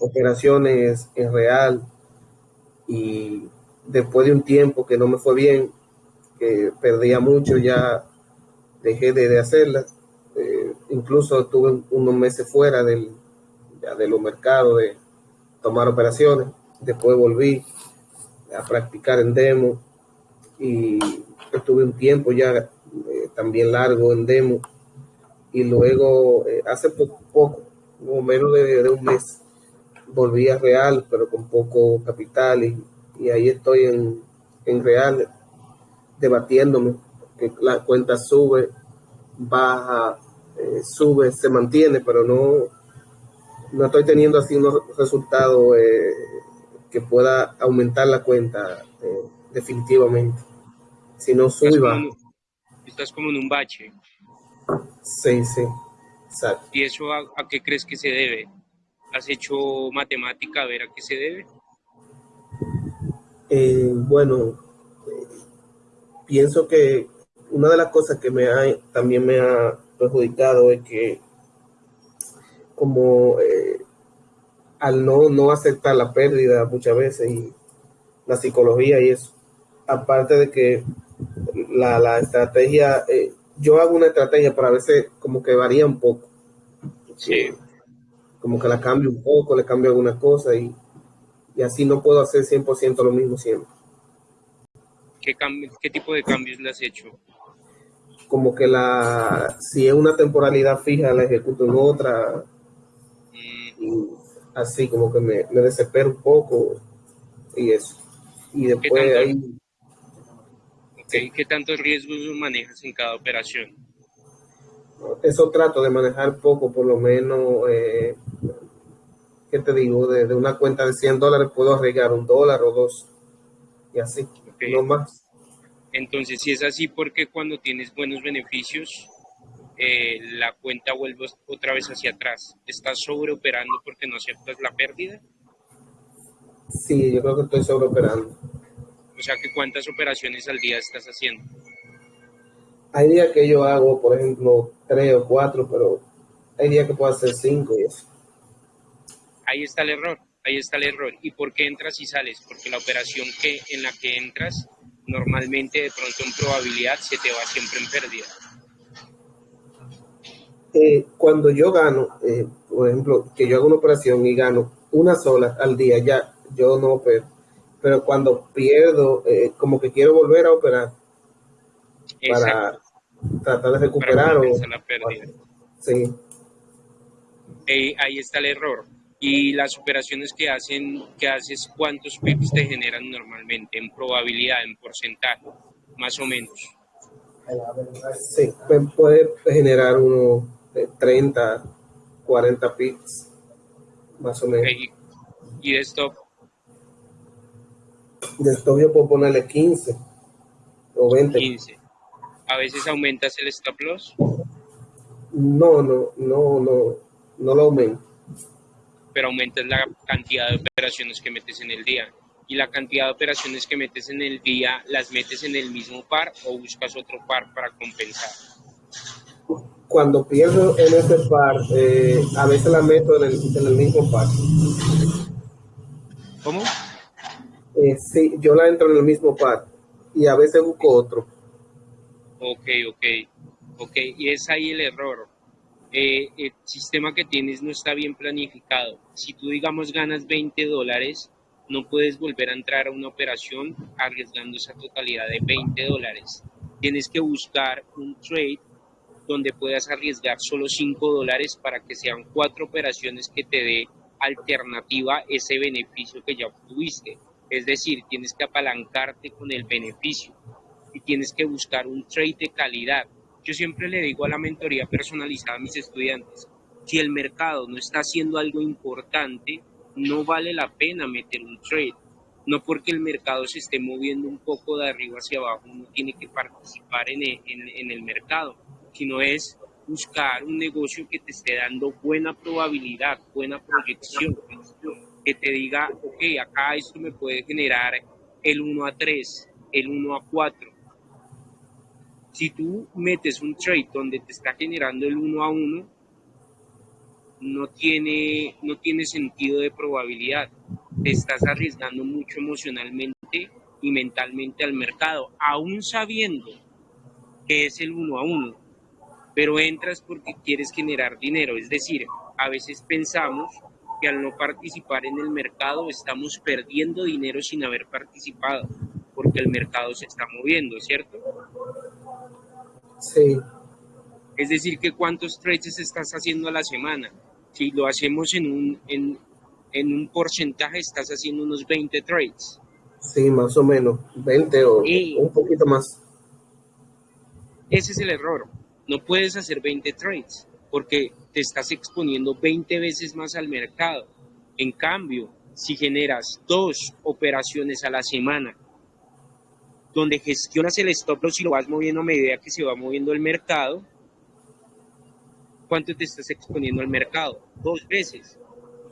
operaciones en real y después de un tiempo que no me fue bien, que perdía mucho, ya dejé de, hacerlas. Eh, incluso estuve unos meses fuera del, de los mercados de tomar operaciones. Después volví a practicar en demo y estuve un tiempo ya eh, también largo en demo y luego eh, hace poco, poco menos de, un mes volví a real pero con poco capital y, ahí estoy en, en real debatiéndome que la cuenta sube baja eh, sube se mantiene pero no no estoy teniendo así unos resultados eh, que pueda aumentar la cuenta definitivamente si no sube estás como en un bache Sí, sí, exacto. ¿Y eso a, qué crees que se debe? ¿Has hecho matemática a ver a qué se debe? Eh, bueno, pienso que una de las cosas que me ha, también me ha perjudicado es que como eh, al no, no aceptar la pérdida muchas veces y la psicología y eso, aparte de que la, la estrategia eh, yo hago una estrategia, pero a veces como que varía un poco. Sí. Como que la cambio un poco, le cambio alguna cosa y, así no puedo hacer 100% lo mismo siempre. ¿Qué, ¿Qué tipo de cambios le has hecho? Como que la, si es una temporalidad fija, la ejecuto en otra. Mm. Y así como que me, me desespero un poco y eso. Y después ahí ¿Qué tantos riesgos manejas en cada operación? Eso trato de manejar poco, por lo menos, eh, ¿qué te digo? De, una cuenta de 100 dólares puedo arriesgar un dólar o dos y así, no más. Entonces, si es así, porque cuando tienes buenos beneficios, eh, la cuenta vuelve otra vez hacia atrás? ¿Estás sobreoperando porque no aceptas la pérdida? Sí, yo creo que estoy sobreoperando. O sea, que ¿cuántas operaciones al día estás haciendo? Hay días que yo hago, por ejemplo, tres o cuatro, pero hay días que puedo hacer cinco y eso. Ahí está el error, ahí está el error. ¿Y por qué entras y sales? Porque la operación que en la que entras, normalmente de pronto en probabilidad se te va siempre en pérdida. Eh, cuando yo gano, eh, por ejemplo, que yo hago una operación y gano una sola al día, ya yo no opero pero cuando pierdo, eh, como que quiero volver a operar para tratar de recuperar o la pérdida. Sí. ahí está el error. Y las operaciones que hacen, que haces, ¿cuántos pips te generan normalmente en probabilidad, en porcentaje, más o menos? Sí, puede generar unos 30, 40 pips, más o menos. ¿Y de stop? de stop yo puedo ponerle 15 o 20. 15. ¿A veces aumentas el stop loss? No, no, no, no, no lo aumento. Pero aumentas la cantidad de operaciones que metes en el día. ¿Y la cantidad de operaciones que metes en el día las metes en el mismo par o buscas otro par para compensar? Cuando pierdo en ese par, eh, a veces la meto en el, en el mismo par. ¿Cómo? Eh, sí, yo la entro en el mismo par y a veces busco otro. Ok, ok, ok. Y es ahí el error. Eh, el sistema que tienes no está bien planificado. Si tú, digamos, ganas 20 dólares, no puedes volver a entrar a una operación arriesgando esa totalidad de 20 dólares. Tienes que buscar un trade donde puedas arriesgar solo 5 dólares para que sean cuatro operaciones que te dé alternativa ese beneficio que ya obtuviste. Es decir, tienes que apalancarte con el beneficio tienes que buscar un trade de calidad. Yo siempre le digo a la mentoría personalizada a mis estudiantes, si el mercado no está haciendo algo importante, no vale la pena meter un trade. No porque el mercado se esté moviendo un poco de arriba hacia abajo, uno tiene que participar en el, en el mercado, sino es buscar un negocio que te esté dando buena probabilidad, buena proyección que te diga, ok, acá esto me puede generar el 1 a 3, el 1 a 4. Si tú metes un trade donde te está generando el 1 a 1, no tiene, no tiene sentido de probabilidad. Te estás arriesgando mucho emocionalmente y mentalmente al mercado, aún sabiendo que es el uno a uno, pero entras porque quieres generar dinero. Es decir, a veces pensamos que al no participar en el mercado estamos perdiendo dinero sin haber participado, porque el mercado se está moviendo, ¿cierto? Sí. Es decir, que cuántos trades estás haciendo a la semana. Si lo hacemos en un, en, en un porcentaje, estás haciendo unos 20 trades. Sí, más o menos, 20 o un poquito más. Ese es el error. No puedes hacer 20 trades porque te estás exponiendo 20 veces más al mercado. En cambio, si generas dos operaciones a la semana, donde gestionas el stop loss y lo vas moviendo a medida que se va moviendo el mercado, ¿cuánto te estás exponiendo al mercado? Dos veces.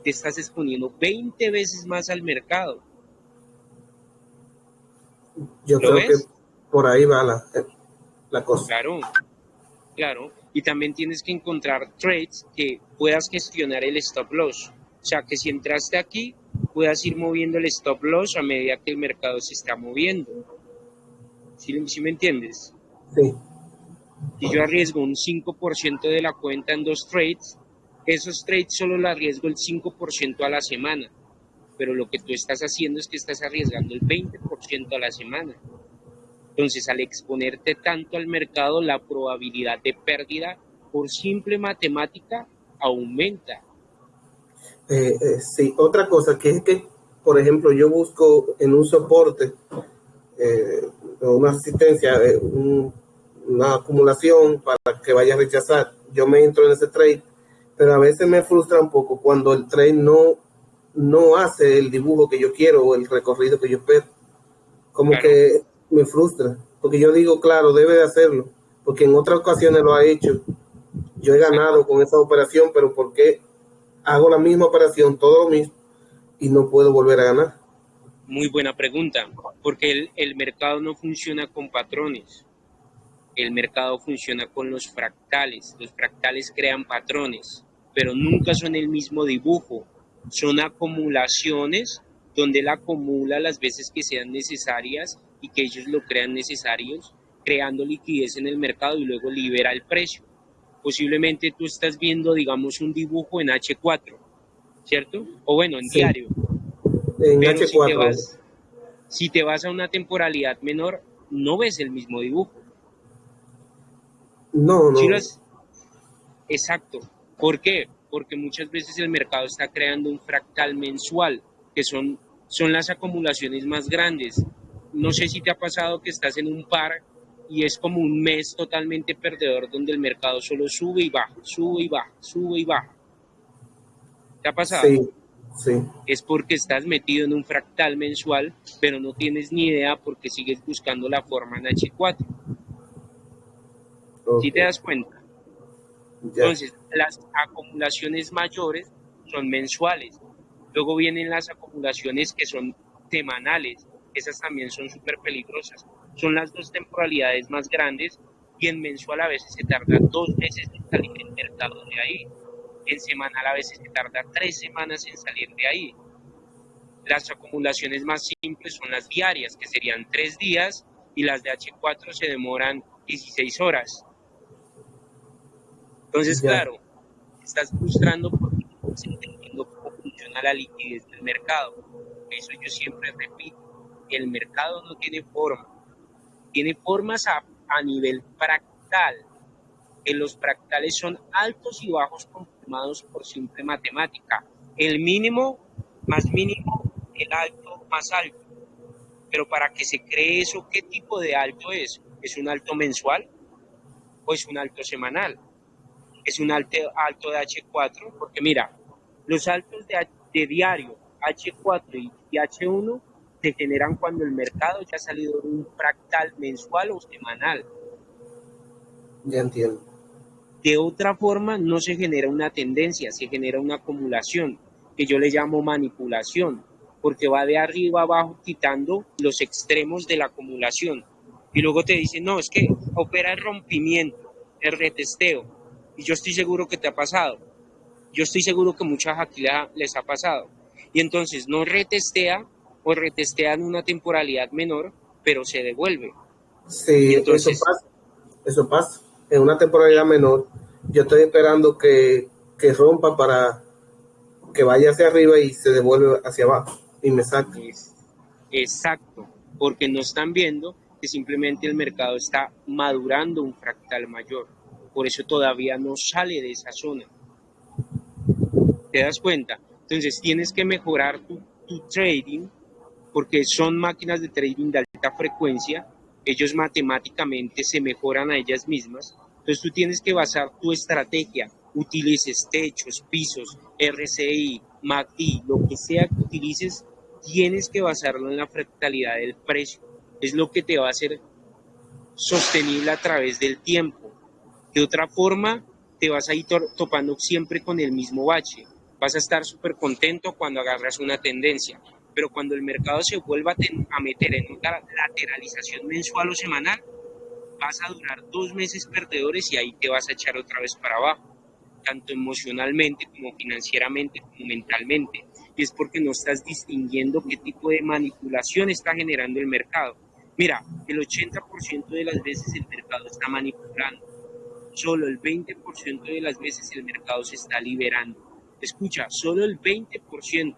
Te estás exponiendo 20 veces más al mercado. Yo creo que por ahí va la, la cosa. Claro, claro. Y también tienes que encontrar trades que puedas gestionar el stop loss. O sea, que si entraste aquí, puedas ir moviendo el stop loss a medida que el mercado se está moviendo. ¿Sí, me entiendes? Sí. Si yo arriesgo un 5% de la cuenta en dos trades, esos trades solo lo arriesgo el 5% a la semana. Pero lo que tú estás haciendo es que estás arriesgando el 20% a la semana. Entonces, al exponerte tanto al mercado, la probabilidad de pérdida por simple matemática aumenta. Eh, eh, sí, otra cosa que es que, por ejemplo, yo busco en un soporte, eh, una asistencia, una acumulación para que vaya a rechazar. Yo me entro en ese trade, pero a veces me frustra un poco cuando el trade no, no hace el dibujo que yo quiero o el recorrido que yo espero. Como que me frustra, porque yo digo, claro, debe de hacerlo, porque en otras ocasiones lo ha hecho. Yo he ganado con esa operación, pero ¿por qué hago la misma operación, todo lo mismo, y no puedo volver a ganar? Muy buena pregunta, porque el, el mercado no funciona con patrones, el mercado funciona con los fractales. Los fractales crean patrones, pero nunca son el mismo dibujo, son acumulaciones donde él acumula las veces que sean necesarias y que ellos lo crean necesarios, creando liquidez en el mercado y luego libera el precio. Posiblemente tú estás viendo, digamos, un dibujo en H4, ¿cierto? O bueno, en diario. En H4. Si te, vas, si te vas a una temporalidad menor, no ves el mismo dibujo. No, no. Exacto. ¿Por qué? Porque muchas veces el mercado está creando un fractal mensual, que son, son las acumulaciones más grandes no sé si te ha pasado que estás en un par y es como un mes totalmente perdedor donde el mercado solo sube y baja, sube y baja, sube y baja. ¿Te ha pasado? Sí, sí. Es porque estás metido en un fractal mensual, pero no tienes ni idea porque sigues buscando la forma en H4. ¿Sí te das cuenta? Entonces, las acumulaciones mayores son mensuales. Luego vienen las acumulaciones que son semanales esas también son súper peligrosas. Son las dos temporalidades más grandes y en mensual a veces se tarda dos meses en salir del mercado de ahí. En semanal a veces se tarda tres semanas en salir de ahí. Las acumulaciones más simples son las diarias, que serían tres días, y las de H4 se demoran 16 horas. Entonces, claro, estás frustrando porque no estás entendiendo cómo funciona la liquidez del mercado. Eso yo siempre repito el mercado no tiene forma. Tiene formas a, nivel fractal, que los fractales son altos y bajos confirmados por simple matemática. El mínimo más mínimo, el alto más alto. Pero para que se cree eso, ¿qué tipo de alto es? ¿Es un alto mensual o es un alto semanal? ¿Es un alto, alto de H4? Porque mira, los altos de, de diario, H4 y H1 se generan cuando el mercado ya ha salido de un fractal mensual o semanal. Ya entiendo. De otra forma, no se genera una tendencia, se genera una acumulación, que yo le llamo manipulación, porque va de arriba abajo quitando los extremos de la acumulación. Y luego te dicen, no, es que opera el rompimiento, el retesteo. Y yo estoy seguro que te ha pasado. Yo estoy seguro que muchas aquí les ha pasado. Y entonces no retestea o retestea en una temporalidad menor, pero se devuelve. Sí, entonces, eso pasa. Eso pasa. En una temporalidad menor, yo estoy esperando que, que rompa para que vaya hacia arriba y se devuelve hacia abajo y me saque. Exacto, porque no están viendo que simplemente el mercado está madurando un fractal mayor. Por eso todavía no sale de esa zona. ¿Te das cuenta? Entonces tienes que mejorar tu, tu trading porque son máquinas de trading de alta frecuencia. Ellos matemáticamente se mejoran a ellas mismas. Entonces tú tienes que basar tu estrategia. Utilices techos, pisos, RCI, MACD, lo que sea que utilices, tienes que basarlo en la fractalidad del precio. Es lo que te va a hacer sostenible a través del tiempo. De otra forma, te vas a ir topando siempre con el mismo bache. Vas a estar súper contento cuando agarras una tendencia, pero cuando el mercado se vuelva a meter en una lateralización mensual o semanal, vas a durar dos meses perdedores y ahí te vas a echar otra vez para abajo, tanto emocionalmente como financieramente como mentalmente. Y es porque no estás distinguiendo qué tipo de manipulación está generando el mercado. Mira, el 80% de las veces el mercado está manipulando, solo el 20% de las veces el mercado se está liberando. Escucha, solo el 20%.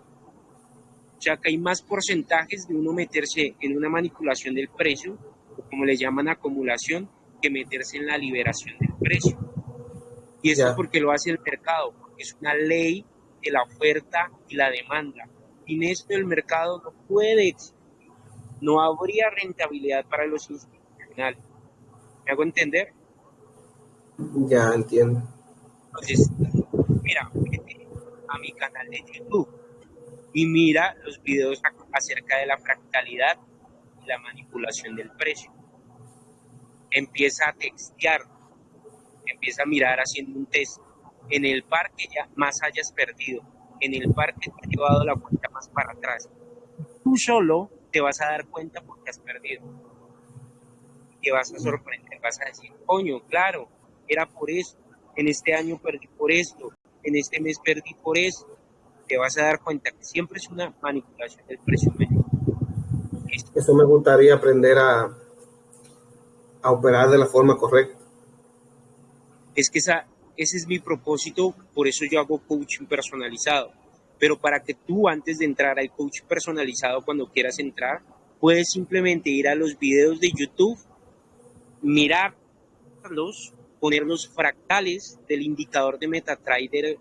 O sea que hay más porcentajes de uno meterse en una manipulación del precio, o como le llaman acumulación, que meterse en la liberación del precio. Y eso es porque lo hace el mercado, porque es una ley de la oferta y la demanda. Sin esto el mercado no puede existir no habría rentabilidad para los institucionales. ¿Me hago entender? Ya entiendo. Entonces, mira, a mi canal de YouTube y mira los videos acerca de la fractalidad y la manipulación del precio. Empieza a textear, empieza a mirar haciendo un test. En el parque ya más hayas perdido, en el parque te ha llevado la cuenta más para atrás. Tú solo te vas a dar cuenta porque has perdido. Te vas a sorprender, vas a decir, coño, claro, era por eso, en este año perdí por esto, en este mes perdí por eso. Te vas a dar cuenta que siempre es una manipulación del precio medio. Eso me gustaría aprender a, a operar de la forma correcta. Es que esa, ese es mi propósito, por eso yo hago coaching personalizado pero para que tú antes de entrar al coach personalizado, cuando quieras entrar, puedes simplemente ir a los videos de YouTube, mirarlos, poner los fractales del indicador de MetaTrader,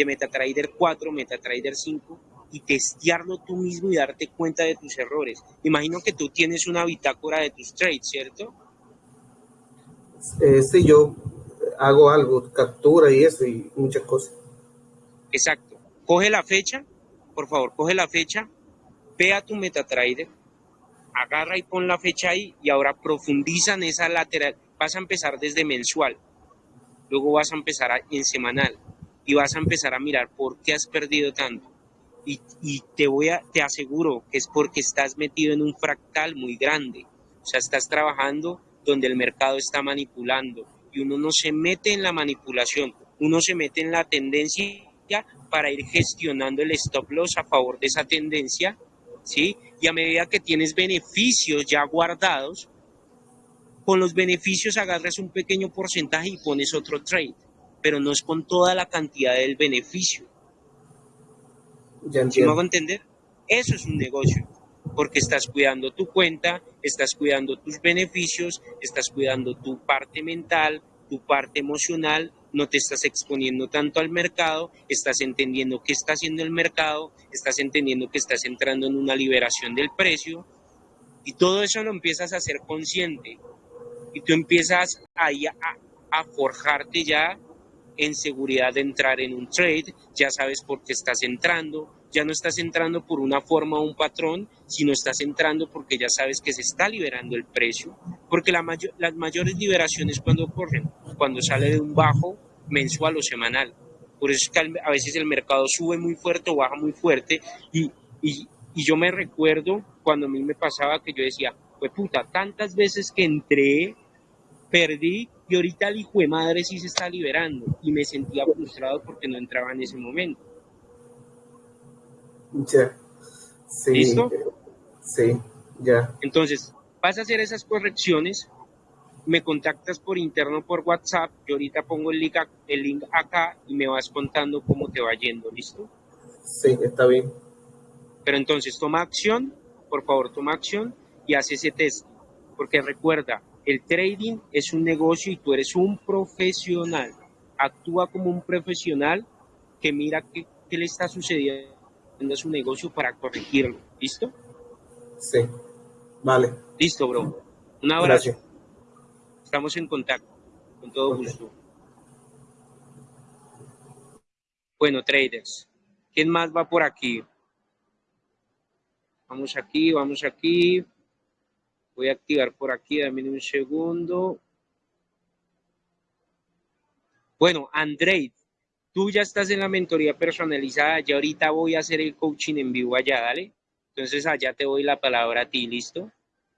de MetaTrader 4, MetaTrader 5 y testearlo tú mismo y darte cuenta de tus errores. Imagino que tú tienes una bitácora de tus trades, ¿cierto? Eh, sí, yo hago algo, captura y eso y muchas cosas. Exacto coge la fecha, por favor, coge la fecha, ve a tu MetaTrader, agarra y pon la fecha ahí y ahora profundiza en esa lateral. Vas a empezar desde mensual, luego vas a empezar en semanal y vas a empezar a mirar por qué has perdido tanto. Y, y, te voy a, te aseguro que es porque estás metido en un fractal muy grande. O sea, estás trabajando donde el mercado está manipulando y uno no se mete en la manipulación, uno se mete en la tendencia para ir gestionando el stop loss a favor de esa tendencia, ¿sí? Y a medida que tienes beneficios ya guardados, con los beneficios agarras un pequeño porcentaje y pones otro trade, pero no es con toda la cantidad del beneficio. ¿Sí me hago entender? Eso es un negocio, porque estás cuidando tu cuenta, estás cuidando tus beneficios, estás cuidando tu parte mental, tu parte emocional no te estás exponiendo tanto al mercado, estás entendiendo qué está haciendo el mercado, estás entendiendo que estás entrando en una liberación del precio y todo eso lo empiezas a hacer consciente y tú empiezas ahí a, a forjarte ya en seguridad de entrar en un trade, ya sabes por qué estás entrando, ya no estás entrando por una forma o un patrón, sino estás entrando porque ya sabes que se está liberando el precio, porque la las mayores liberaciones cuando ocurren, cuando sale de un bajo mensual o semanal. Por eso es que a veces el mercado sube muy fuerte o baja muy fuerte y, y, y yo me recuerdo cuando a mí me pasaba que yo decía, pues puta, tantas veces que entré, perdí y ahorita el hijo de madre sí se está liberando y me sentía frustrado porque no entraba en ese momento. Ya. Sí. ¿Listo? Sí, ya. Entonces, vas a hacer esas correcciones, me contactas por interno por WhatsApp, yo ahorita pongo el link, el link acá y me vas contando cómo te va yendo, ¿listo? Sí, está bien. Pero entonces toma acción, por favor toma acción y haz ese test, porque recuerda, el trading es un negocio y tú eres un profesional. Actúa como un profesional que mira qué, qué le está sucediendo a su negocio para corregirlo. ¿Listo? Sí. Vale. Listo, bro. Un abrazo. Estamos en contacto. Con todo gusto. Bueno, traders. ¿Quién más va por aquí? Vamos aquí, vamos aquí. Voy a activar por aquí, dame un segundo. Bueno, Andrei, tú ya estás en la mentoría personalizada, ya ahorita voy a hacer el coaching en vivo allá, dale. Entonces allá te doy la palabra a ti, ¿listo?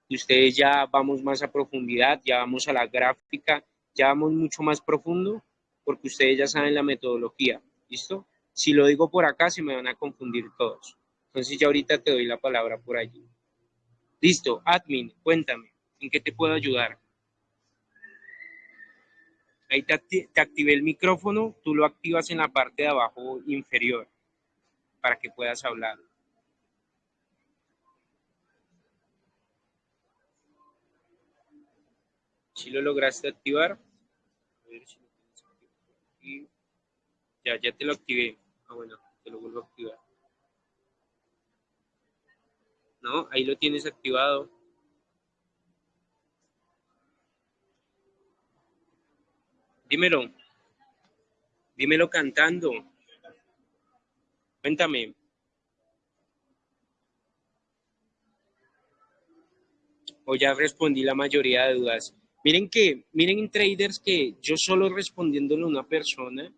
Ustedes ya vamos más a profundidad, ya vamos a la gráfica, ya vamos mucho más profundo, porque ustedes ya saben la metodología, ¿listo? Si lo digo por acá, se me van a confundir todos. Entonces ya ahorita te doy la palabra por allí. Listo, admin, cuéntame, ¿en qué te puedo ayudar? Ahí te, activé el micrófono, tú lo activas en la parte de abajo inferior para que puedas hablar. Si lo lograste activar, a ver si lo tienes aquí. Ya, ya te lo activé. Ah, bueno, te lo vuelvo a activar. ¿No? Ahí lo tienes activado. Dímelo. Dímelo cantando. Cuéntame. O ya respondí la mayoría de dudas. Miren que, miren traders que yo solo respondiéndole a una persona,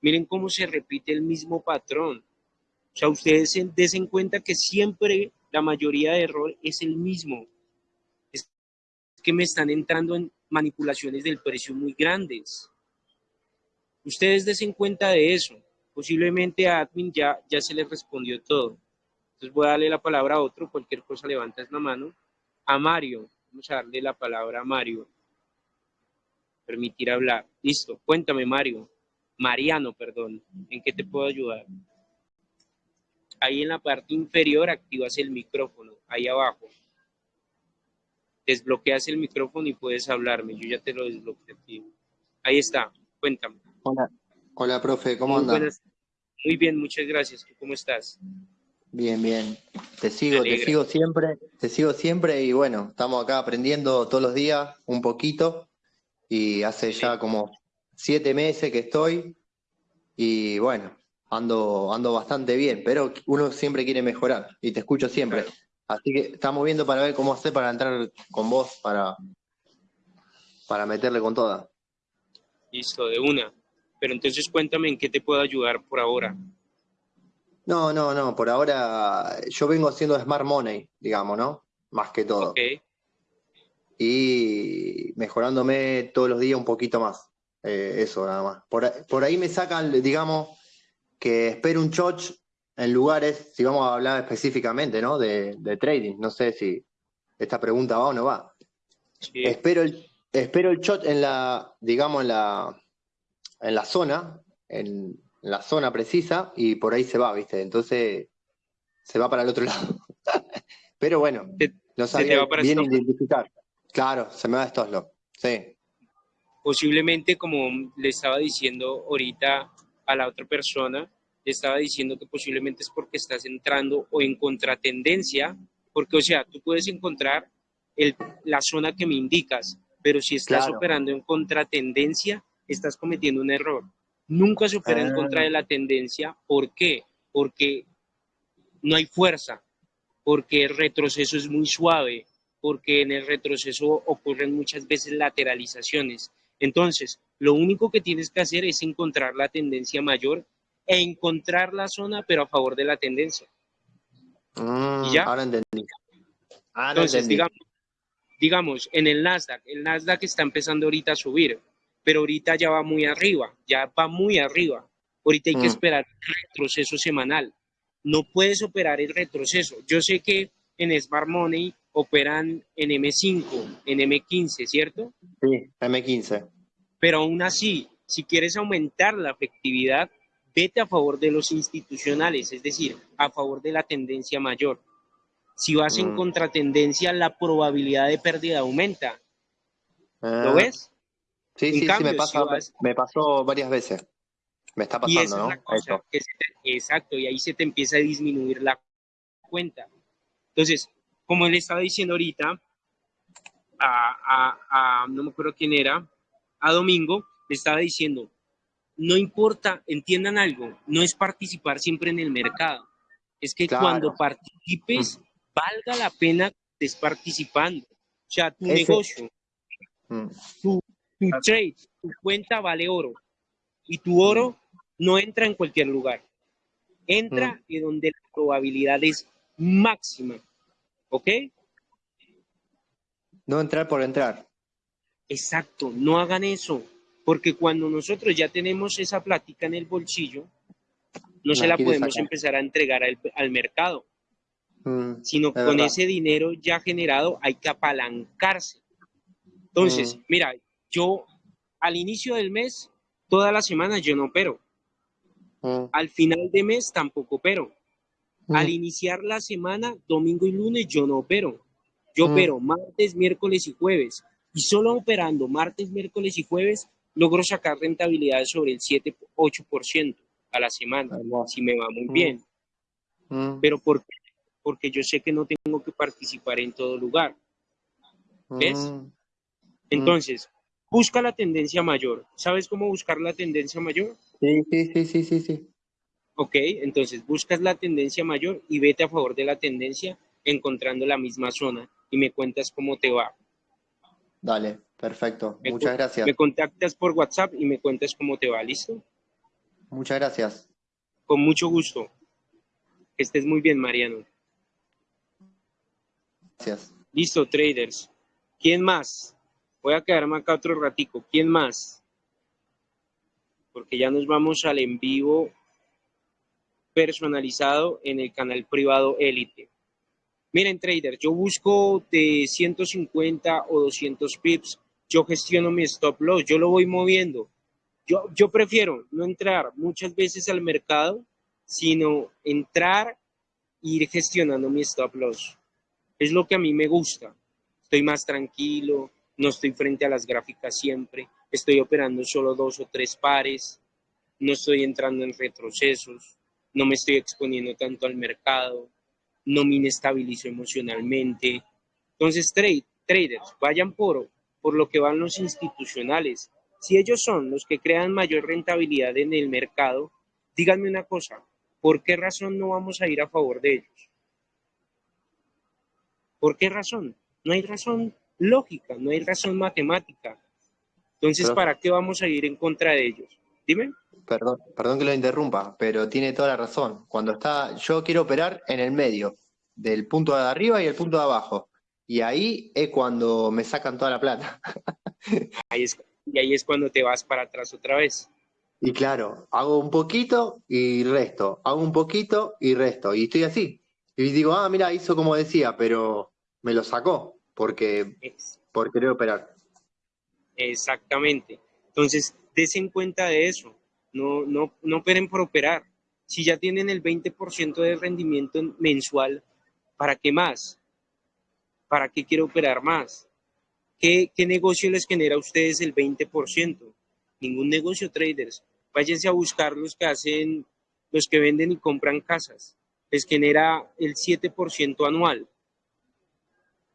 miren cómo se repite el mismo patrón. O sea, ustedes se den cuenta que siempre la mayoría de error es el mismo. Es que me están entrando en manipulaciones del precio muy grandes. Ustedes desen cuenta de eso. Posiblemente a admin ya, ya se les respondió todo. Entonces voy a darle la palabra a otro, cualquier cosa levantas la mano. A Mario, vamos a darle la palabra a Mario. Permitir hablar. Listo, cuéntame Mario. Mariano, perdón. ¿En qué te puedo ayudar? Ahí en la parte inferior activas el micrófono, ahí abajo. Desbloqueas el micrófono y puedes hablarme. Yo ya te lo desbloqueé. Ahí está, cuéntame. Hola, hola profe, ¿cómo andas? Muy bien, muchas gracias. ¿Cómo estás? Bien, bien. Te sigo, te sigo siempre, te sigo siempre y bueno, estamos acá aprendiendo todos los días un poquito y hace ya como siete meses que estoy y bueno, ando, ando bastante bien, pero uno siempre quiere mejorar y te escucho siempre. Así que estamos viendo para ver cómo hacer para entrar con vos, para, para meterle con toda. Listo, de una. Pero entonces cuéntame en qué te puedo ayudar por ahora. No, no, no, por ahora yo vengo haciendo Smart Money, digamos, ¿no? Más que todo. Okay. Y mejorándome todos los días un poquito más. Eh, eso nada más. Por, por ahí me sacan, digamos, que espero un choch en lugares, si vamos a hablar específicamente, ¿no? De, trading, no sé si esta pregunta va o no va. Espero el, espero el shot en la, digamos, en la, en la zona, en la zona precisa, y por ahí se va, ¿viste? Entonces se va para el otro lado. Pero bueno, no sabía bien identificar. Claro, se me va esto lo sí. Posiblemente, como le estaba diciendo ahorita, a la otra persona, le estaba diciendo que posiblemente es porque estás entrando o en contratendencia, porque, o sea, tú puedes encontrar el, la zona que me indicas, pero si estás operando en contratendencia, estás cometiendo un error. Nunca se opera en contra de la tendencia. ¿Por qué? Porque no hay fuerza, porque el retroceso es muy suave, porque en el retroceso ocurren muchas veces lateralizaciones. Entonces, lo único que tienes que hacer es encontrar la tendencia mayor e encontrar la zona, pero a favor de la tendencia. Mm, ¿Y ya? Ahora entendí. Entonces, Digamos, digamos, en el Nasdaq, el Nasdaq está empezando ahorita a subir. pero ahorita ya va muy arriba, ya va muy arriba. Ahorita hay que Mm. esperar el retroceso semanal. No puedes operar el retroceso. Yo sé que en Smart Money operan en M5, en M15, ¿cierto? Sí, M15. Pero aún así, si quieres aumentar la efectividad, vete a favor de los institucionales, es decir, a favor de la tendencia mayor. Si vas en Mm. contratendencia, la probabilidad de pérdida aumenta. ¿Lo Ah, ves? Sí, En sí, sí, me, si pasa, vas- me pasó varias veces. Me está Y pasando, esa ¿no? es la cosa, Eso. que se te- exacto, y ahí se te empieza a disminuir la cuenta. Entonces, como él estaba diciendo ahorita, a, a- a- no me acuerdo quién era, a Domingo, le estaba diciendo, no importa, entiendan algo, no es participar siempre en el mercado, es que Claro. cuando participes, valga la pena que estés participando. O sea, tu Ese- negocio, Mm, tu trade, tu cuenta vale oro. Y tu oro no entra en cualquier lugar. Entra en donde la probabilidad es máxima. ¿Ok? No entrar por entrar. Exacto, no hagan eso. Porque cuando nosotros ya tenemos esa plática en el bolsillo, no se La podemos sacar. empezar a entregar al, al mercado, Mm, sino con verdad. ese dinero ya generado hay que apalancarse. Entonces, Mm. mira, yo al inicio del mes, toda la semana yo no opero. mm, Al final de mes tampoco opero. Mm. Al iniciar la semana, domingo y lunes, yo no opero. Yo Mm. opero martes, miércoles y jueves. Y solo operando martes, miércoles y jueves, logro sacar rentabilidades sobre el 7-8% a la semana, Hermoso. si me va muy Mm. bien. Mm, Pero ¿por qué? Porque yo sé que no tengo que participar en todo lugar. ¿ves? mm, Entonces, busca la tendencia mayor. ¿Sabes cómo buscar la tendencia mayor? Sí, sí, sí, sí, sí, sí. Ok, entonces buscas la tendencia mayor y vete a favor de la tendencia encontrando la misma zona y me cuentas cómo te va. Dale, perfecto. Me Muchas gracias. Me contactas por WhatsApp y me cuentas cómo te va, ¿listo? Muchas gracias. Con mucho gusto. Que estés muy bien, Mariano. Gracias. Listo, traders. ¿Quién más? Voy a quedarme acá otro ratico. ¿Quién más? Porque ya nos vamos al en vivo personalizado en el canal privado Elite. Miren, traders, yo busco de 150 o 200 pips. Yo gestiono mi stop loss, yo lo voy moviendo. Yo, yo prefiero no entrar muchas veces al mercado, sino entrar e ir gestionando mi stop loss. Es lo que a mí me gusta. Estoy más tranquilo, no estoy frente a las gráficas siempre, estoy operando solo dos o tres pares, no estoy entrando en retrocesos, no me estoy exponiendo tanto al mercado, no me inestabilizo emocionalmente. Entonces, trade, traders, vayan por, por lo que van los institucionales. Si ellos son los que crean mayor rentabilidad en el mercado, díganme una cosa, ¿por qué razón no vamos a ir a favor de ellos? ¿Por qué razón? No hay razón lógica, no hay razón matemática. Entonces, ¿para qué vamos a ir en contra de ellos? Dime. Perdón, perdón que lo interrumpa, pero tiene toda la razón. Cuando está, yo quiero operar en el medio, del punto de arriba y el punto de abajo. Y ahí es cuando me sacan toda la plata. Ahí es, y ahí es cuando te vas para atrás otra vez. Y claro, hago un poquito y resto, hago un poquito y resto. Y estoy así. Y digo, ah, mira, hizo como decía, pero me lo sacó porque Es- por querer operar. Exactamente. Entonces, desen cuenta de eso. No, no, no operen por operar. Si ya tienen el 20% de rendimiento mensual, ¿para qué más? ¿Para qué quiero operar más? ¿Qué, qué negocio les genera a ustedes el 20%? Ningún negocio, traders. Váyanse a buscar los que hacen, los que venden y compran casas. Les genera el 7% anual.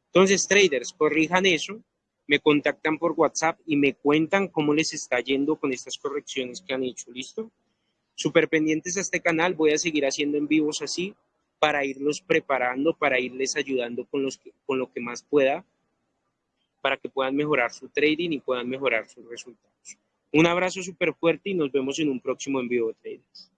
Entonces, traders, corrijan eso me contactan por WhatsApp y me cuentan cómo les está yendo con estas correcciones que han hecho, ¿listo? Súper pendientes a este canal, voy a seguir haciendo en vivos así para irlos preparando, para irles ayudando con, los con lo que más pueda, para que puedan mejorar su trading y puedan mejorar sus resultados. Un abrazo súper fuerte y nos vemos en un próximo en vivo, traders.